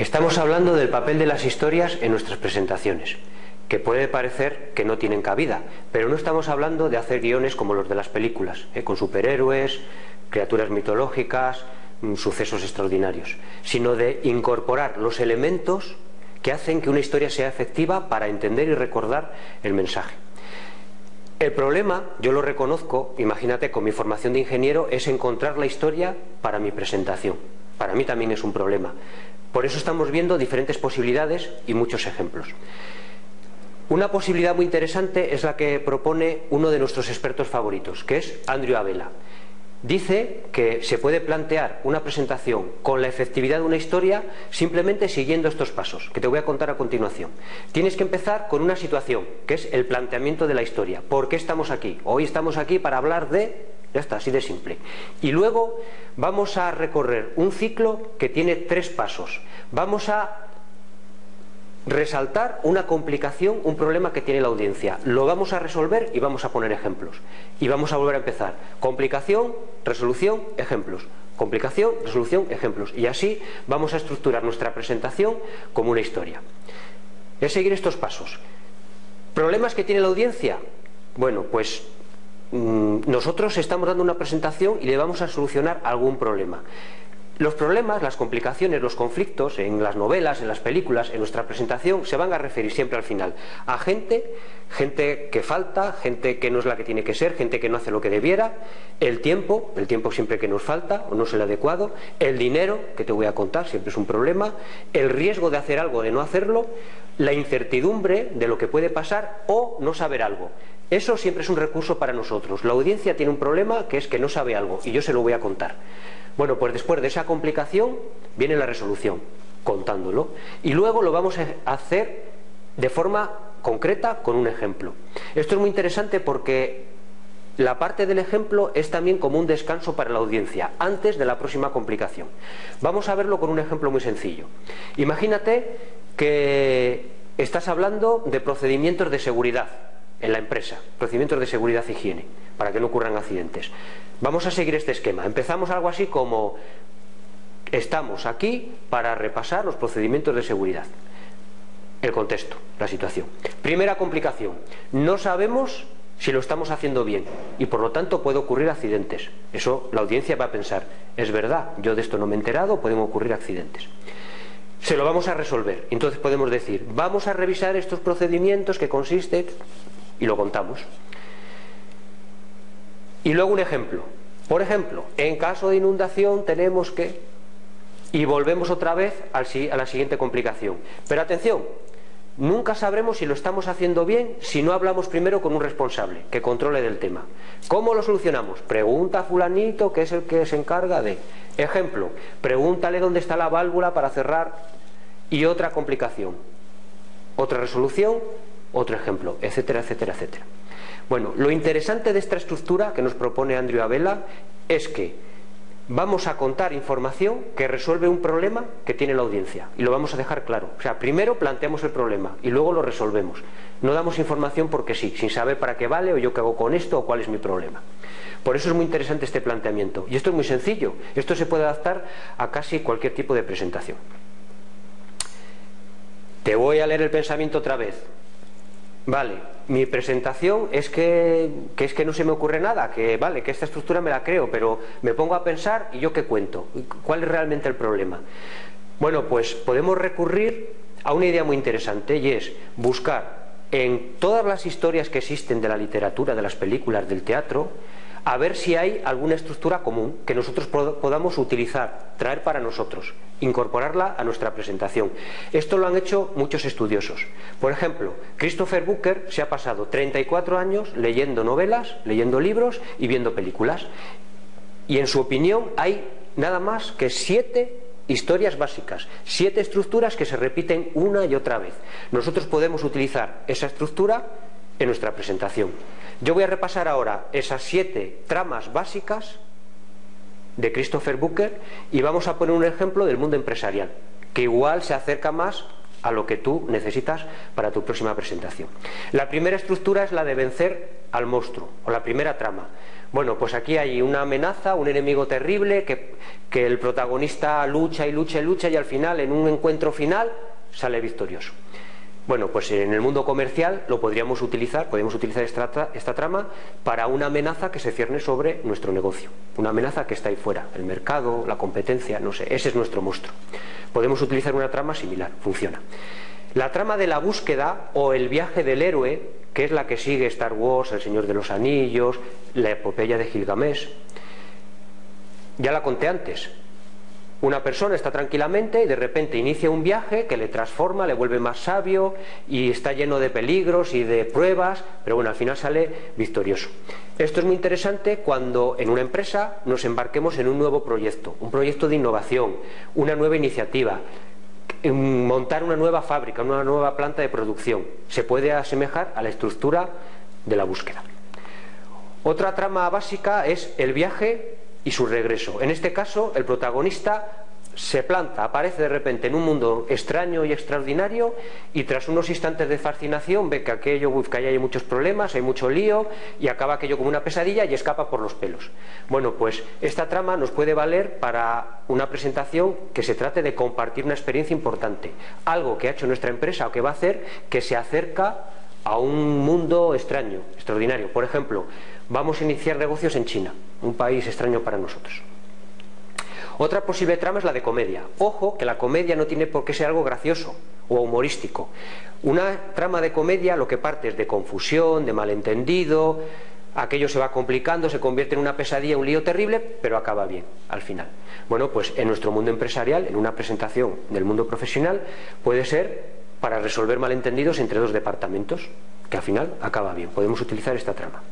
Estamos hablando del papel de las historias en nuestras presentaciones, que puede parecer que no tienen cabida, pero no estamos hablando de hacer guiones como los de las películas, ¿eh? con superhéroes, criaturas mitológicas, mm, sucesos extraordinarios, sino de incorporar los elementos que hacen que una historia sea efectiva para entender y recordar el mensaje. El problema, yo lo reconozco, imagínate, con mi formación de ingeniero, es encontrar la historia para mi presentación. Para mí también es un problema. Por eso estamos viendo diferentes posibilidades y muchos ejemplos. Una posibilidad muy interesante es la que propone uno de nuestros expertos favoritos, que es Andrew Avela. Dice que se puede plantear una presentación con la efectividad de una historia simplemente siguiendo estos pasos, que te voy a contar a continuación. Tienes que empezar con una situación, que es el planteamiento de la historia. ¿Por qué estamos aquí? Hoy estamos aquí para hablar de... Ya está, así de simple. Y luego vamos a recorrer un ciclo que tiene tres pasos. Vamos a resaltar una complicación, un problema que tiene la audiencia. Lo vamos a resolver y vamos a poner ejemplos. Y vamos a volver a empezar. Complicación, resolución, ejemplos. Complicación, resolución, ejemplos. Y así vamos a estructurar nuestra presentación como una historia. Es seguir estos pasos. ¿Problemas que tiene la audiencia? Bueno, pues nosotros estamos dando una presentación y le vamos a solucionar algún problema. Los problemas, las complicaciones, los conflictos en las novelas, en las películas, en nuestra presentación se van a referir siempre al final. A gente, gente que falta, gente que no es la que tiene que ser, gente que no hace lo que debiera, el tiempo, el tiempo siempre que nos falta o no es el adecuado, el dinero, que te voy a contar, siempre es un problema, el riesgo de hacer algo, de no hacerlo, la incertidumbre de lo que puede pasar o no saber algo. Eso siempre es un recurso para nosotros. La audiencia tiene un problema que es que no sabe algo y yo se lo voy a contar. Bueno, pues después de esa complicación viene la resolución, contándolo. Y luego lo vamos a hacer de forma concreta con un ejemplo. Esto es muy interesante porque la parte del ejemplo es también como un descanso para la audiencia, antes de la próxima complicación. Vamos a verlo con un ejemplo muy sencillo. Imagínate que estás hablando de procedimientos de seguridad en la empresa, procedimientos de seguridad e higiene, para que no ocurran accidentes. Vamos a seguir este esquema. Empezamos algo así como estamos aquí para repasar los procedimientos de seguridad. El contexto, la situación. Primera complicación. No sabemos si lo estamos haciendo bien y por lo tanto puede ocurrir accidentes. Eso la audiencia va a pensar, es verdad, yo de esto no me he enterado, pueden ocurrir accidentes. Se lo vamos a resolver. Entonces podemos decir, vamos a revisar estos procedimientos que consiste y lo contamos. Y luego un ejemplo. Por ejemplo, en caso de inundación tenemos que... Y volvemos otra vez a la siguiente complicación. Pero atención, nunca sabremos si lo estamos haciendo bien si no hablamos primero con un responsable que controle del tema. ¿Cómo lo solucionamos? Pregunta a fulanito que es el que se encarga de... Ejemplo, pregúntale dónde está la válvula para cerrar y otra complicación. Otra resolución, otro ejemplo, etcétera, etcétera, etcétera. Bueno, lo interesante de esta estructura que nos propone Andrew Abela es que vamos a contar información que resuelve un problema que tiene la audiencia y lo vamos a dejar claro. O sea, primero planteamos el problema y luego lo resolvemos. No damos información porque sí, sin saber para qué vale o yo qué hago con esto o cuál es mi problema. Por eso es muy interesante este planteamiento. Y esto es muy sencillo. Esto se puede adaptar a casi cualquier tipo de presentación. Te voy a leer el pensamiento otra vez. Vale, mi presentación es que, es que no se me ocurre nada, que vale, que esta estructura me la creo, pero me pongo a pensar y yo qué cuento, cuál es realmente el problema. Bueno, pues podemos recurrir a una idea muy interesante y es buscar en todas las historias que existen de la literatura, de las películas, del teatro, a ver si hay alguna estructura común que nosotros podamos utilizar, traer para nosotros, incorporarla a nuestra presentación. Esto lo han hecho muchos estudiosos. Por ejemplo, Christopher Booker se ha pasado 34 años leyendo novelas, leyendo libros y viendo películas. Y en su opinión hay nada más que siete historias básicas, siete estructuras que se repiten una y otra vez. Nosotros podemos utilizar esa estructura en nuestra presentación. Yo voy a repasar ahora esas siete tramas básicas de Christopher Booker y vamos a poner un ejemplo del mundo empresarial, que igual se acerca más a lo que tú necesitas para tu próxima presentación. La primera estructura es la de vencer al monstruo, o la primera trama. Bueno, pues aquí hay una amenaza, un enemigo terrible, que, que el protagonista lucha y lucha y lucha y al final, en un encuentro final, sale victorioso. Bueno, pues en el mundo comercial lo podríamos utilizar, podemos utilizar esta, esta, trama para una amenaza que se cierne sobre nuestro negocio, una amenaza que está ahí fuera, el mercado, la competencia, no sé, ese es nuestro monstruo. Podemos utilizar una trama similar, funciona. La trama de la búsqueda o el viaje del héroe, que es la que sigue Star Wars, El Señor de los Anillos, la epopeya de Gilgamesh, ya la conté antes, una persona está tranquilamente y de repente inicia un viaje que le transforma, le vuelve más sabio y está lleno de peligros y de pruebas, pero bueno, al final sale victorioso. Esto es muy interesante cuando en una empresa nos embarquemos en un nuevo proyecto, un proyecto de innovación, una nueva iniciativa, montar una nueva fábrica, una nueva planta de producción. Se puede asemejar a la estructura de la búsqueda. Otra trama básica es el viaje y su regreso. En este caso, el protagonista se planta, aparece de repente en un mundo extraño y extraordinario y tras unos instantes de fascinación ve que aquello, que hay muchos problemas, hay mucho lío y acaba aquello como una pesadilla y escapa por los pelos. Bueno, pues esta trama nos puede valer para una presentación que se trate de compartir una experiencia importante, algo que ha hecho nuestra empresa o que va a hacer que se acerca a un mundo extraño, extraordinario. Por ejemplo, vamos a iniciar negocios en China, un país extraño para nosotros. Otra posible trama es la de comedia. Ojo que la comedia no tiene por qué ser algo gracioso o humorístico. Una trama de comedia lo que parte es de confusión, de malentendido, aquello se va complicando, se convierte en una pesadilla, un lío terrible, pero acaba bien al final. Bueno, pues en nuestro mundo empresarial, en una presentación del mundo profesional, puede ser para resolver malentendidos entre dos departamentos, que al final acaba bien. Podemos utilizar esta trama.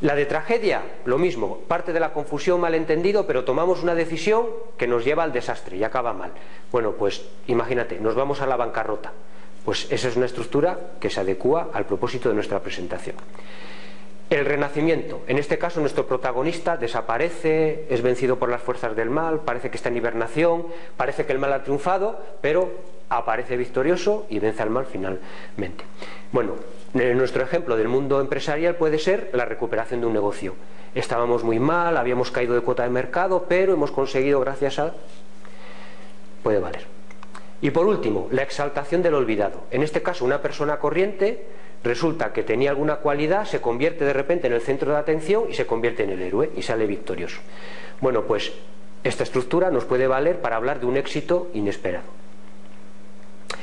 La de tragedia, lo mismo, parte de la confusión, malentendido, pero tomamos una decisión que nos lleva al desastre y acaba mal. Bueno, pues imagínate, nos vamos a la bancarrota. Pues esa es una estructura que se adecua al propósito de nuestra presentación. El renacimiento, en este caso nuestro protagonista desaparece, es vencido por las fuerzas del mal, parece que está en hibernación, parece que el mal ha triunfado, pero aparece victorioso y vence al mal finalmente. Bueno, nuestro ejemplo del mundo empresarial puede ser la recuperación de un negocio. Estábamos muy mal, habíamos caído de cuota de mercado, pero hemos conseguido gracias a... puede valer. Y por último, la exaltación del olvidado. En este caso, una persona corriente resulta que tenía alguna cualidad, se convierte de repente en el centro de atención y se convierte en el héroe y sale victorioso. Bueno, pues esta estructura nos puede valer para hablar de un éxito inesperado.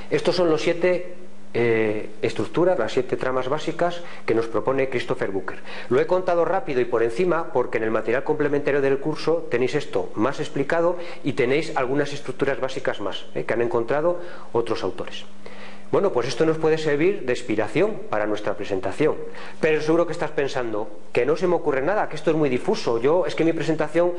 Estos son los siete eh, estructuras, las siete tramas básicas que nos propone Christopher Booker. Lo he contado rápido y por encima porque en el material complementario del curso tenéis esto más explicado y tenéis algunas estructuras básicas más eh, que han encontrado otros autores. Bueno, pues esto nos puede servir de inspiración para nuestra presentación. Pero seguro que estás pensando que no se me ocurre nada, que esto es muy difuso. Yo, es que mi presentación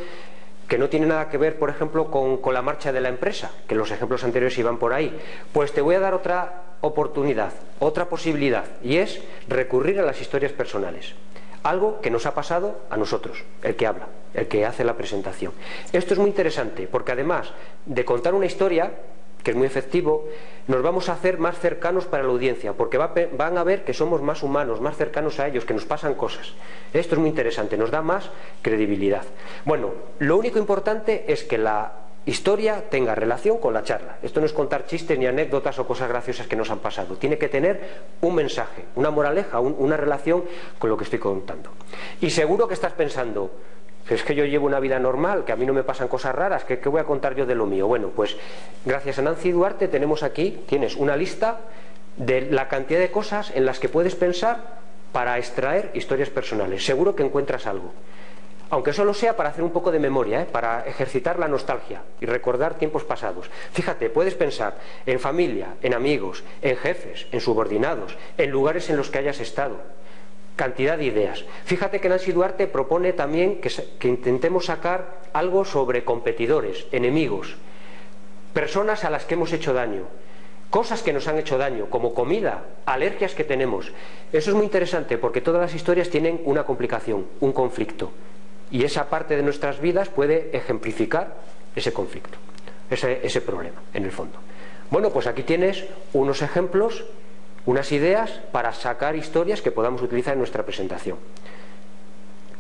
que no tiene nada que ver, por ejemplo, con, con, la marcha de la empresa, que los ejemplos anteriores iban por ahí. Pues te voy a dar otra oportunidad, otra posibilidad, y es recurrir a las historias personales. Algo que nos ha pasado a nosotros, el que habla, el que hace la presentación. Esto es muy interesante, porque además de contar una historia, que es muy efectivo, nos vamos a hacer más cercanos para la audiencia, porque van a ver que somos más humanos, más cercanos a ellos, que nos pasan cosas. Esto es muy interesante, nos da más credibilidad. Bueno, lo único importante es que la historia tenga relación con la charla. Esto no es contar chistes ni anécdotas o cosas graciosas que nos han pasado. Tiene que tener un mensaje, una moraleja, una relación con lo que estoy contando. Y seguro que estás pensando, es que yo llevo una vida normal, que a mí no me pasan cosas raras, ¿qué, voy a contar yo de lo mío? Bueno, pues gracias a Nancy Duarte tenemos aquí, tienes una lista de la cantidad de cosas en las que puedes pensar para extraer historias personales. Seguro que encuentras algo. Aunque solo sea para hacer un poco de memoria, ¿eh? para ejercitar la nostalgia y recordar tiempos pasados. Fíjate, puedes pensar en familia, en amigos, en jefes, en subordinados, en lugares en los que hayas estado cantidad de ideas. Fíjate que Nancy Duarte propone también que, intentemos sacar algo sobre competidores, enemigos, personas a las que hemos hecho daño, cosas que nos han hecho daño, como comida, alergias que tenemos. Eso es muy interesante porque todas las historias tienen una complicación, un conflicto. Y esa parte de nuestras vidas puede ejemplificar ese conflicto, ese, ese problema, en el fondo. Bueno, pues aquí tienes unos ejemplos, unas ideas para sacar historias que podamos utilizar en nuestra presentación.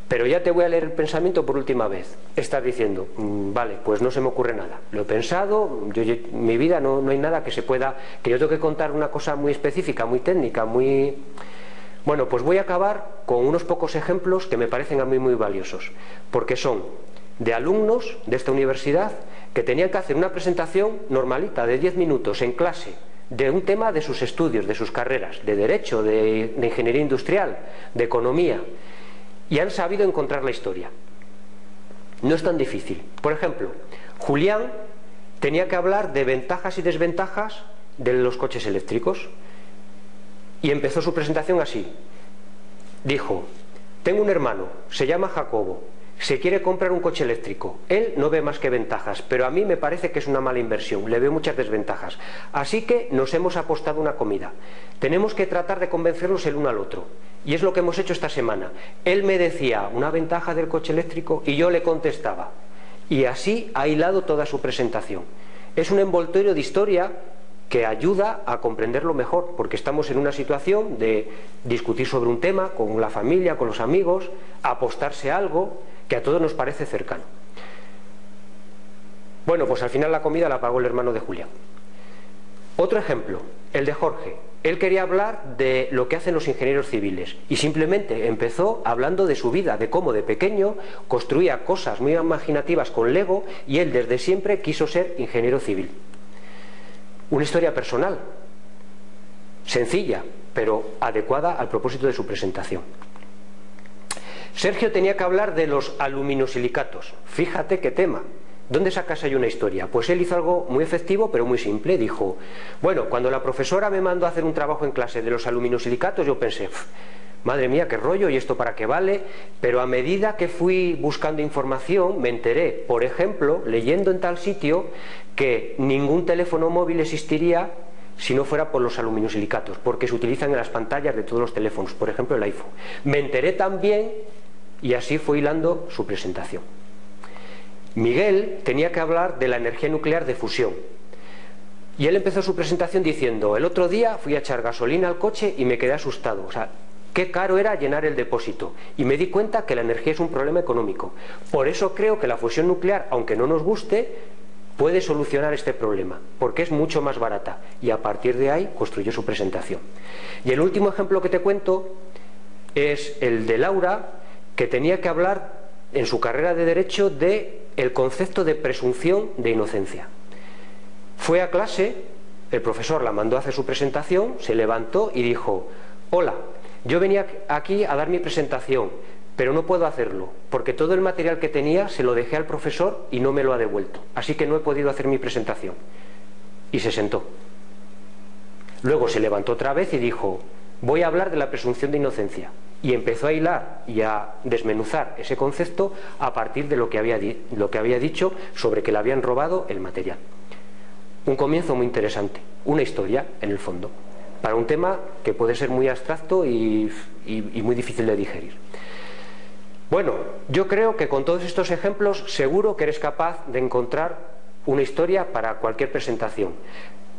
Pero ya te voy a leer el pensamiento por última vez. Estás diciendo, mm, vale, pues no se me ocurre nada. Lo he pensado, yo, mi vida no, no hay nada que se pueda, que yo tengo que contar una cosa muy específica, muy técnica, muy... Bueno, pues voy a acabar con unos pocos ejemplos que me parecen a mí muy valiosos, porque son de alumnos de esta universidad que tenían que hacer una presentación normalita de 10 minutos en clase de un tema de sus estudios, de sus carreras, de derecho, de, ingeniería industrial, de economía y han sabido encontrar la historia. No es tan difícil. Por ejemplo, Julián tenía que hablar de ventajas y desventajas de los coches eléctricos y empezó su presentación así. Dijo, tengo un hermano, se llama Jacobo, se quiere comprar un coche eléctrico. Él no ve más que ventajas, pero a mí me parece que es una mala inversión, le veo muchas desventajas. Así que nos hemos apostado una comida. Tenemos que tratar de convencernos el uno al otro. Y es lo que hemos hecho esta semana. Él me decía una ventaja del coche eléctrico y yo le contestaba. Y así ha hilado toda su presentación. Es un envoltorio de historia que ayuda a comprenderlo mejor, porque estamos en una situación de discutir sobre un tema con la familia, con los amigos, apostarse a algo que a todos nos parece cercano. Bueno, pues al final la comida la pagó el hermano de Julián. Otro ejemplo, el de Jorge. Él quería hablar de lo que hacen los ingenieros civiles y simplemente empezó hablando de su vida, de cómo de pequeño construía cosas muy imaginativas con Lego y él desde siempre quiso ser ingeniero civil. Una historia personal, sencilla, pero adecuada al propósito de su presentación. Sergio tenía que hablar de los aluminosilicatos. Fíjate qué tema. ¿Dónde sacas ahí una historia? Pues él hizo algo muy efectivo, pero muy simple. Dijo, bueno, cuando la profesora me mandó a hacer un trabajo en clase de los aluminosilicatos, yo pensé, madre mía, qué rollo, y esto para qué vale. Pero a medida que fui buscando información, me enteré, por ejemplo, leyendo en tal sitio, que ningún teléfono móvil existiría si no fuera por los aluminosilicatos, porque se utilizan en las pantallas de todos los teléfonos, por ejemplo el iPhone. Me enteré también, y así fue hilando su presentación. Miguel tenía que hablar de la energía nuclear de fusión. Y él empezó su presentación diciendo, el otro día fui a echar gasolina al coche y me quedé asustado. O sea, qué caro era llenar el depósito. Y me di cuenta que la energía es un problema económico. Por eso creo que la fusión nuclear, aunque no nos guste, puede solucionar este problema, porque es mucho más barata. Y a partir de ahí construyó su presentación. Y el último ejemplo que te cuento es el de Laura, que tenía que hablar en su carrera de Derecho de el concepto de presunción de inocencia. Fue a clase, el profesor la mandó a hacer su presentación, se levantó y dijo, hola, yo venía aquí a dar mi presentación, pero no puedo hacerlo, porque todo el material que tenía se lo dejé al profesor y no me lo ha devuelto, así que no he podido hacer mi presentación. Y se sentó. Luego se levantó otra vez y dijo, voy a hablar de la presunción de inocencia y empezó a hilar y a desmenuzar ese concepto a partir de lo que había, lo que había dicho sobre que le habían robado el material. Un comienzo muy interesante, una historia en el fondo, para un tema que puede ser muy abstracto y, y muy difícil de digerir. Bueno, yo creo que con todos estos ejemplos seguro que eres capaz de encontrar una historia para cualquier presentación.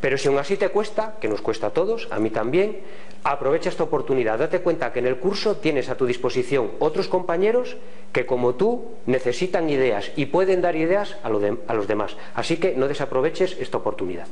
Pero si aún así te cuesta, que nos cuesta a todos, a mí también, aprovecha esta oportunidad. Date cuenta que en el curso tienes a tu disposición otros compañeros que como tú necesitan ideas y pueden dar ideas a, a los demás. Así que no desaproveches esta oportunidad.